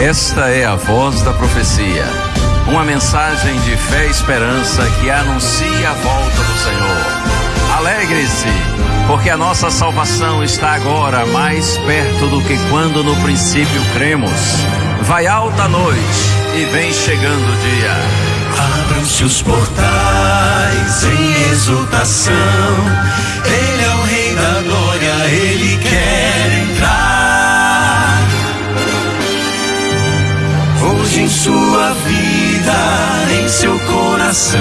Esta é a voz da profecia, uma mensagem de fé e esperança que anuncia a volta do Senhor. Alegre-se, porque a nossa salvação está agora mais perto do que quando no princípio cremos. Vai alta a noite e vem chegando o dia. Abram-se os portais em exultação. Ele é o Rei da Glória, em sua vida, em seu coração,